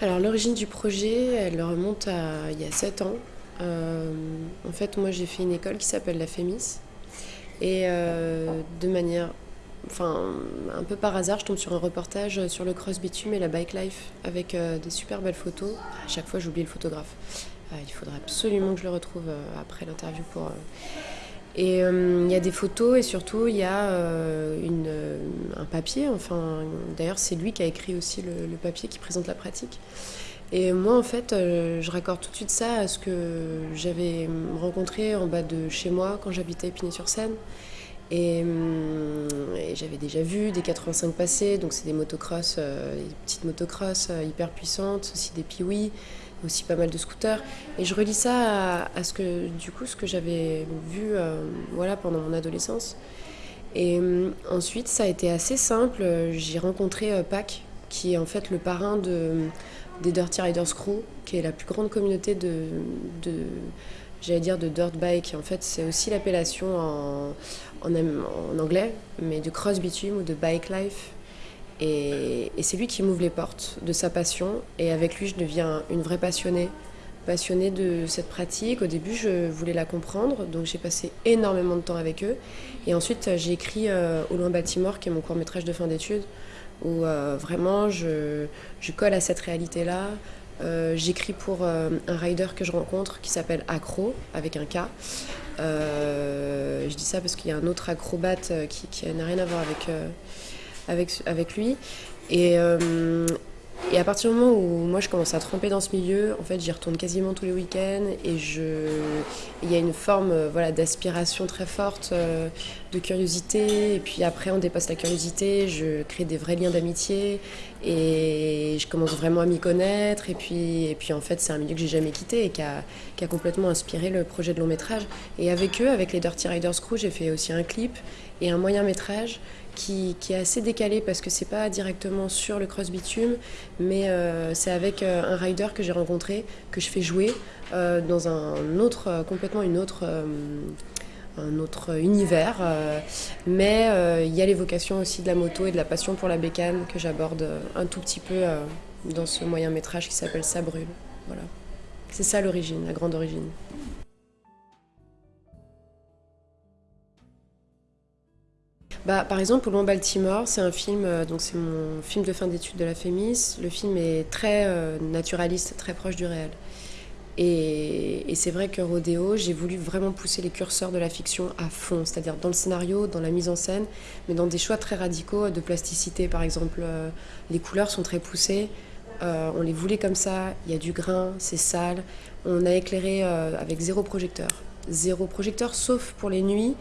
Alors l'origine du projet, elle remonte à il y a 7 ans. Euh, en fait, moi j'ai fait une école qui s'appelle la FEMIS. Et euh, de manière, enfin un peu par hasard, je tombe sur un reportage sur le cross bitume et la bike life avec euh, des super belles photos. À chaque fois j'oublie le photographe. il faudrait absolument que je le retrouve après l'interview. Et il y a des photos et surtout il y a une, un papier, enfin d'ailleurs c'est lui qui a écrit aussi le, papier qui présente la pratique. Et moi en fait je raccorde tout de suite ça à ce que j'avais rencontré en bas de chez moi quand j'habitais Épinay-sur-Seine. Et, j'avais déjà vu des 85 passer, donc c'est des motocross, des petites motocross hyper puissantes, aussi des piouis aussi pas mal de scooters. Et je relis ça à, ce que, du coup, ce que j'avais vu euh, voilà, pendant mon adolescence. Et euh, ensuite, ça a été assez simple. J'ai rencontré euh, Pac, qui est en fait le parrain de, des Dirty Riders Crew, qui est la plus grande communauté de, j'allais dire de dirt bike. En fait, c'est aussi l'appellation en, anglais, mais de cross bitume ou de bike life. Et, c'est lui qui m'ouvre les portes de sa passion. Et avec lui, je deviens une vraie passionnée. Passionnée de cette pratique. Au début, je voulais la comprendre, donc j'ai passé énormément de temps avec eux. Et ensuite, j'ai écrit euh, Au loin Baltimore, qui est mon court métrage de fin d'études, où euh, vraiment je, colle à cette réalité-là. Euh, j'écris pour un rider que je rencontre qui s'appelle Acro, avec un K. je dis ça parce qu'il y a un autre acrobate qui, n'a rien à voir avec lui. Et à partir du moment où moi je commence à tremper dans ce milieu, en fait j'y retourne quasiment tous les week-ends et je... il y a une forme euh, voilà, d'aspiration très forte, euh, de curiosité. Et puis après on dépasse la curiosité, je crée des vrais liens d'amitié et je commence vraiment à m'y connaître. Et puis, et puis en fait c'est un milieu que j'ai jamais quitté et qui a, qui a complètement inspiré le projet de long métrage. Et avec eux, avec les Dirty Riders Crew, j'ai fait aussi un clip et un moyen métrage qui, est assez décalé parce que c'est pas directement sur le cross bitume, mais euh, c'est avec euh, un rider que j'ai rencontré, que je fais jouer euh, dans un autre, complètement une autre, un autre univers. mais il y a l'évocation aussi de la moto et de la passion pour la bécane que j'aborde un tout petit peu dans ce moyen métrage qui s'appelle Ça brûle. Voilà. C'est ça l'origine, la grande origine. Bah, Par exemple, Pour Baltimore, c'est un film, euh, donc c'est mon film de fin d'études de la FEMIS. Le film est très euh, naturaliste, très proche du réel. Et, c'est vrai que Rodeo, j'ai voulu vraiment pousser les curseurs de la fiction à fond, c'est-à-dire dans le scénario, dans la mise en scène, mais dans des choix très radicaux de plasticité. Par exemple, euh, les couleurs sont très poussées, on les voulait comme ça, il y a du grain, c'est sale. On a éclairé avec zéro projecteur. Zéro projecteur, sauf pour les nuits,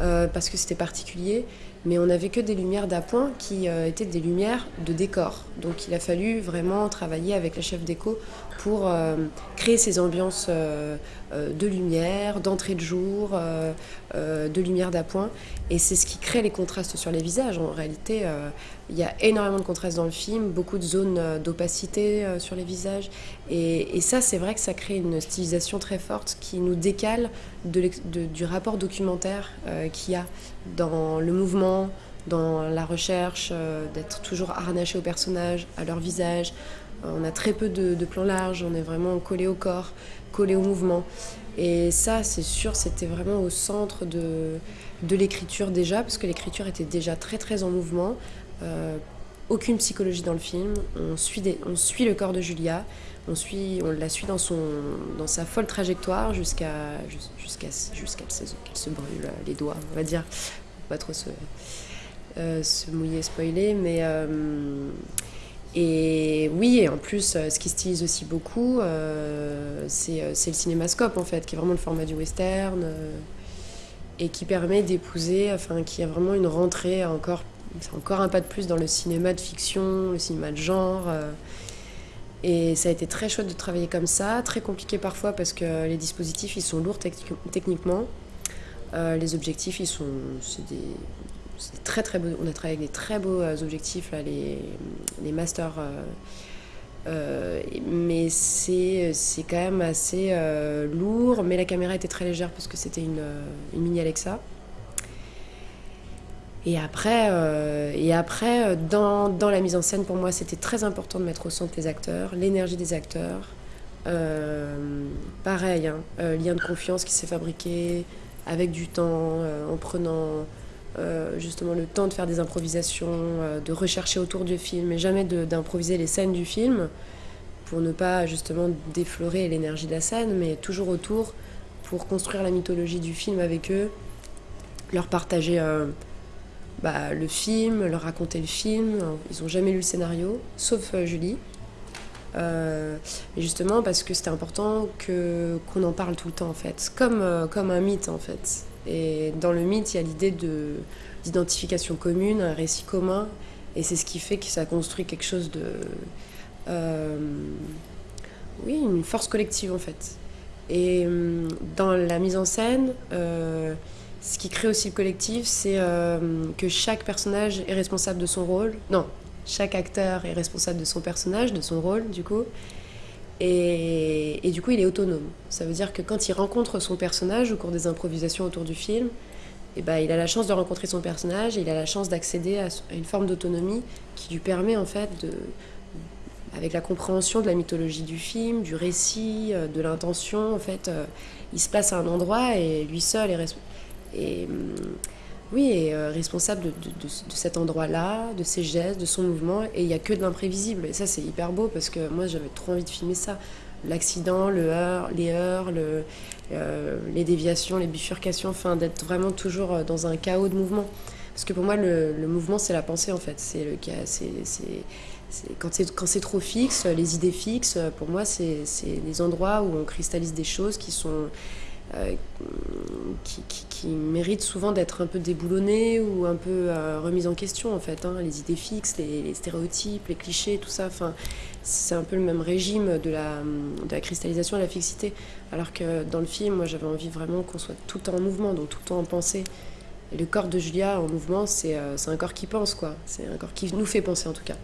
euh, parce que c'était particulier, mais on n'avait que des lumières d'appoint qui euh, étaient des lumières de décor. Donc il a fallu vraiment travailler avec la chef déco pour euh, créer ces ambiances de lumière, d'entrée de jour, de lumière d'appoint. Et c'est ce qui crée les contrastes sur les visages. En réalité, il y a énormément de contrastes dans le film, beaucoup de zones d'opacité sur les visages. Et, ça, c'est vrai que ça crée une stylisation très forte qui nous décale du rapport documentaire euh, qu'il y a dans le mouvement, dans la recherche, euh, d'être toujours harnaché aux personnages, à leur visage. Euh, on a très peu de, plans larges, on est vraiment collé au corps, collé au mouvement. Et ça, c'est sûr, c'était vraiment au centre de, l'écriture déjà, parce que l'écriture était déjà très très en mouvement. aucune psychologie dans le film, on suit, le corps de Julia, on, la suit dans, sa folle trajectoire jusqu'à jusqu'à jusqu'à qu'elle se, brûle les doigts, on va dire. pas trop se, euh, se mouiller, spoiler, mais... Euh, et oui, et en plus, euh, ce qui stylise aussi beaucoup, c'est le cinémascope, en fait, qui est vraiment le format du western, et qui permet d'épouser, enfin, qui a vraiment une rentrée encore... Encore un pas de plus dans le cinéma de fiction, le cinéma de genre. Et ça a été très chouette de travailler comme ça, très compliqué parfois parce que les dispositifs ils sont lourds techniquement. Euh, les objectifs ils sont c'est des très très beaux. On a travaillé avec des très beaux euh, objectifs là, les, les masters. Euh, mais c'est quand même assez lourd. Mais la caméra était très légère parce que c'était une, une mini Alexa. Et après, euh, et après dans, dans, la mise en scène, pour moi, c'était très important de mettre au centre les acteurs, l'énergie des acteurs. Euh, pareil, hein, euh, lien de confiance qui s'est fabriqué avec du temps, en prenant justement le temps de faire des improvisations, de rechercher autour du film, et jamais d'improviser les scènes du film pour ne pas justement déflorer l'énergie de la scène, mais toujours autour pour construire la mythologie du film avec eux, leur partager bah, le film, leur raconter le film. Ils n'ont jamais lu le scénario, sauf euh, Julie. Euh, et justement parce que c'était important qu'on en parle tout le temps en fait, comme, euh, comme un mythe en fait. Et dans le mythe, il y a l'idée de d'identification commune, un récit commun, et c'est ce qui fait que ça construit quelque chose de oui, une force collective en fait. Et dans la mise en scène, ce qui crée aussi le collectif, c'est euh, que chaque personnage est responsable de son rôle. Non, chaque acteur est responsable de son personnage, de son rôle, du coup. Et, du coup, il est autonome. Ça veut dire que quand il rencontre son personnage au cours des improvisations autour du film, eh ben, il a la chance de rencontrer son personnage et il a la chance d'accéder à, une forme d'autonomie qui lui permet, en fait, avec la compréhension de la mythologie du film, du récit, euh, de l'intention, en fait, euh, il se place à un endroit et lui seul est et hum, oui, est euh, responsable de, cet endroit-là, de ses gestes, de son mouvement, et il n'y a que de l'imprévisible. Et ça, c'est hyper beau parce que moi, j'avais trop envie de filmer ça. L'accident, le heurt, les heurts, euh, les déviations, les bifurcations, enfin, d'être vraiment toujours euh, dans un chaos de mouvement. Parce que pour moi, le, mouvement, c'est la pensée, en fait. C'est le c'est quand c'est quand c'est trop fixe, les idées fixes, pour moi, c'est des endroits où on cristallise des choses qui sont euh, qui, qui, méritent souvent d'être un peu déboulonnés ou un peu euh, remises en question en fait. Hein. Les idées fixes, les, stéréotypes, les clichés, tout ça, c'est un peu le même régime de la, cristallisation et la fixité. Alors que dans le film, moi j'avais envie vraiment qu'on soit tout le temps en mouvement, donc tout le temps en pensée. Et le corps de Julia en mouvement, c'est euh, un corps qui pense, quoi. C'est un corps qui nous fait penser en tout cas.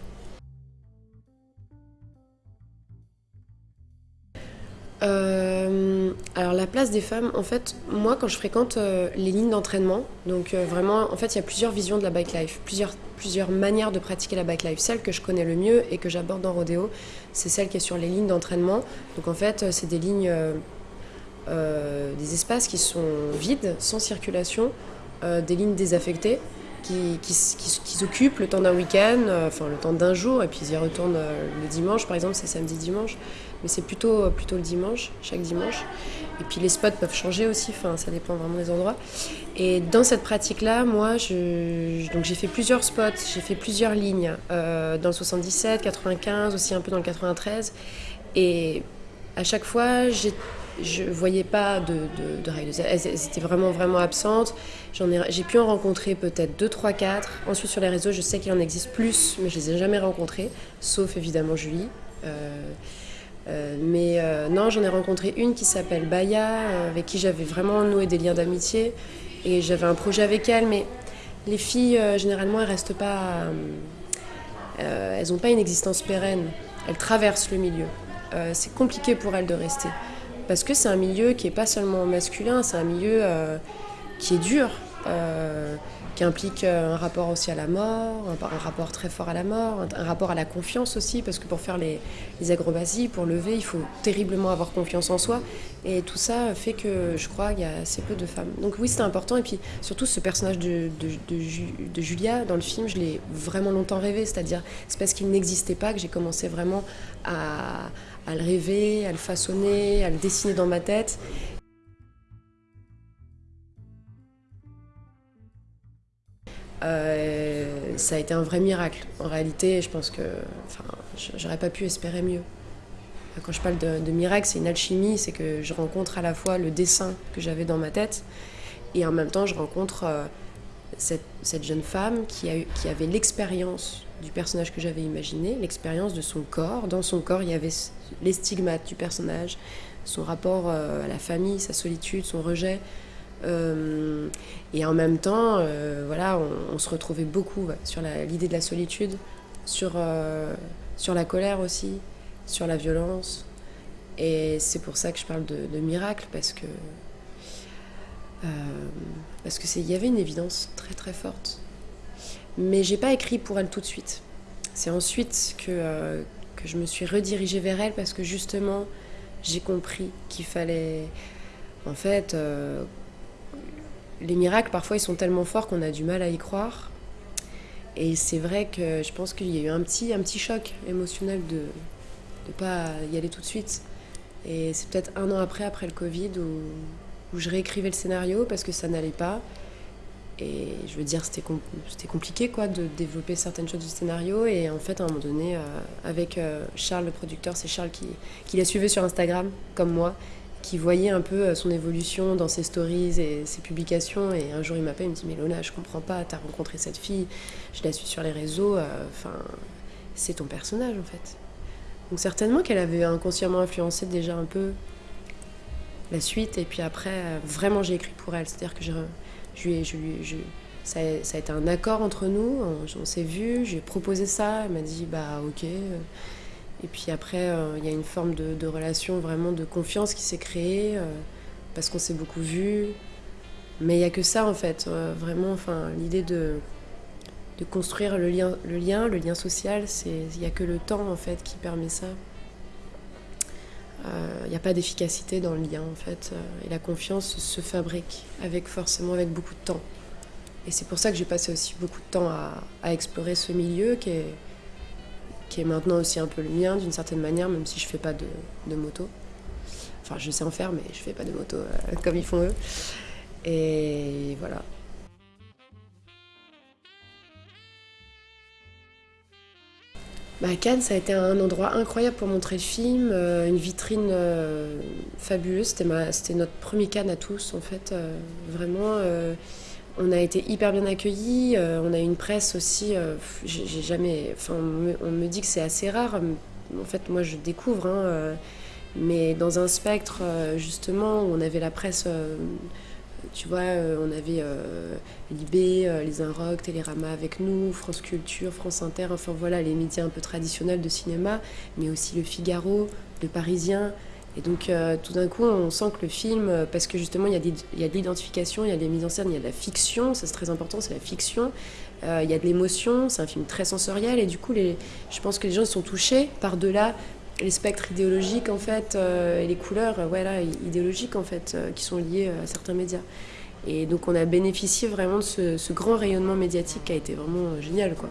Des femmes, en fait, moi quand je fréquente euh, les lignes d'entraînement, donc euh, vraiment, en fait, il y a plusieurs visions de la bike life, plusieurs, plusieurs manières de pratiquer la bike life. Celle que je connais le mieux et que j'aborde dans Rodeo, c'est celle qui est sur les lignes d'entraînement. Donc en fait, c'est des lignes, des espaces qui sont vides, sans circulation, des lignes désaffectées. Qui, qui, qui, s'occupent le temps d'un week-end, enfin le temps d'un jour, et puis ils y retournent le dimanche, par exemple, c'est samedi-dimanche mais c'est plutôt, plutôt le dimanche, chaque dimanche. Et puis les spots peuvent changer aussi, enfin, ça dépend vraiment des endroits. Et dans cette pratique-là, moi, j'ai fait plusieurs spots, j'ai fait plusieurs lignes, euh, dans le 77, 95, aussi un peu dans le 93. Et à chaque fois, je voyais pas de, de, de. Elles étaient vraiment, vraiment absentes. J'ai pu en rencontrer peut-être 2, 3, 4. Ensuite, sur les réseaux, je sais qu'il en existe plus, mais je les ai jamais rencontrées, sauf évidemment Julie. Euh, euh, mais euh, non, j'en ai rencontré une qui s'appelle Baya, euh, avec qui j'avais vraiment noué des liens d'amitié. Et j'avais un projet avec elle, mais les filles, généralement, restent pas. elles n'ont pas une existence pérenne. Elles traversent le milieu. c'est compliqué pour elles de rester. Parce que c'est un milieu qui n'est pas seulement masculin, c'est un milieu qui est dur qui implique euh, un rapport aussi à la mort, un, rapport très fort à la mort, un, rapport à la confiance aussi, parce que pour faire les, les pour lever, il faut terriblement avoir confiance en soi. Et tout ça fait que je crois qu'il y a assez peu de femmes. Donc oui, c'était important. Et puis surtout, ce personnage de, de, Julia dans le film, je l'ai vraiment longtemps rêvé. C'est-à-dire, c'est parce qu'il n'existait pas que j'ai commencé vraiment à, à le rêver, à le façonner, à le dessiner dans ma tête. Euh, ça a été un vrai miracle. En réalité, je pense que enfin, j'aurais pas pu espérer mieux. Quand je parle de, miracle, c'est une alchimie, c'est que je rencontre à la fois le dessin que j'avais dans ma tête et en même temps je rencontre euh, cette, jeune femme qui avait l'expérience du personnage que j'avais imaginé, l'expérience de son corps. Dans son corps, il y avait les stigmates du personnage, son rapport euh, à la famille, sa solitude, son rejet, euh, et en même temps, euh, voilà, on, se retrouvait beaucoup sur l'idée de la solitude, sur, euh, sur la colère aussi, sur la violence. Et c'est pour ça que je parle de, miracle, parce que parce qu'il y avait une évidence très très forte. Mais j'ai pas écrit pour elle tout de suite. C'est ensuite que, que je me suis redirigée vers elle parce que justement, j'ai compris qu'il fallait. En fait, les miracles, parfois, ils sont tellement forts qu'on a du mal à y croire. Et c'est vrai que je pense qu'il y a eu un petit, un petit choc émotionnel de ne pas y aller tout de suite. Et c'est peut-être un an après, après le Covid, où, où je réécrivais le scénario parce que ça n'allait pas. Et je veux dire, c'était compliqué quoi, de développer certaines choses du scénario. Et en fait, à un moment donné, euh, avec euh, Charles, le producteur, c'est Charles qui, qui la suivait sur Instagram, comme moi, qui voyait un peu euh, son évolution dans ses stories et ses publications. Et un jour, il m'appelle, il me dit Mais Lona, je comprends pas, t'as rencontré cette fille, je la suis sur les réseaux, enfin, c'est ton personnage en fait. Donc, certainement qu'elle avait inconsciemment influencé déjà un peu la suite. Et puis après, vraiment, j'ai écrit pour elle. C'est-à-dire que je je je, ça, ça, a été un accord entre nous, on, s'est vu, j'ai proposé ça, elle m'a dit bah ok. Et puis après, euh, il y a une forme de, relation vraiment de confiance qui s'est créée, euh, parce qu'on s'est beaucoup vu. Mais il n'y a que ça en fait, euh, vraiment, enfin, l'idée de, de construire le lien, le lien, le lien social, il n'y a que le temps en fait qui permet ça. Il euh, n'y a pas d'efficacité dans le lien en fait. Et la confiance se fabrique avec forcément avec beaucoup de temps. Et c'est pour ça que j'ai passé aussi beaucoup de temps à, explorer ce milieu qui est, qui est maintenant aussi un peu le mien d'une certaine manière, même si je fais pas de, de, moto. Enfin, je sais en faire, mais je fais pas de moto euh, comme ils font eux. Et voilà. Bah, Cannes, ça a été un endroit incroyable pour montrer le film, euh, une vitrine euh, fabuleuse. C'était notre premier Cannes à tous, en fait. Vraiment, on a été hyper bien accueillis. on a eu une presse aussi. J'ai jamais. On, me, dit que c'est assez rare. En fait, moi, je découvre. Hein, mais dans un spectre, justement, où on avait la presse tu vois, euh, on avait euh, Libé, euh, les Inrocks, Télérama avec nous, France Culture, France Inter, enfin voilà, les médias un peu traditionnels de cinéma, mais aussi le Figaro, le Parisien. Et donc tout d'un coup, on sent que le film, parce que justement, il y a, de l'identification, il y a des mises en scène, il y a de la fiction, ça c'est très important, c'est la fiction. il y a de l'émotion, c'est un film très sensoriel, et du coup, je pense que les gens sont touchés par-delà les spectres idéologiques en fait euh, et les couleurs euh, voilà, idéologiques en fait euh, qui sont liées à certains médias. Et donc on a bénéficié vraiment de ce, ce grand rayonnement médiatique qui a été vraiment génial quoi.